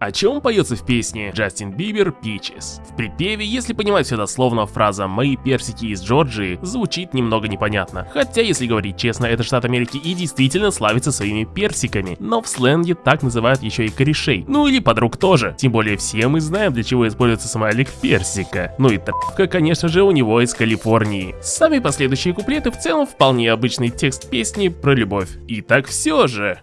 О чем поется в песне Джастин Бибер Peaches? В припеве, если понимать все дословно, фраза «Мои персики из Джорджии» звучит немного непонятно. Хотя, если говорить честно, это штат Америки и действительно славится своими персиками, но в сленге так называют еще и корешей. Ну или подруг тоже. Тем более все мы знаем, для чего используется смайлик персика. Ну и тапка, конечно же, у него из Калифорнии. Сами последующие куплеты в целом вполне обычный текст песни про любовь. И так все же.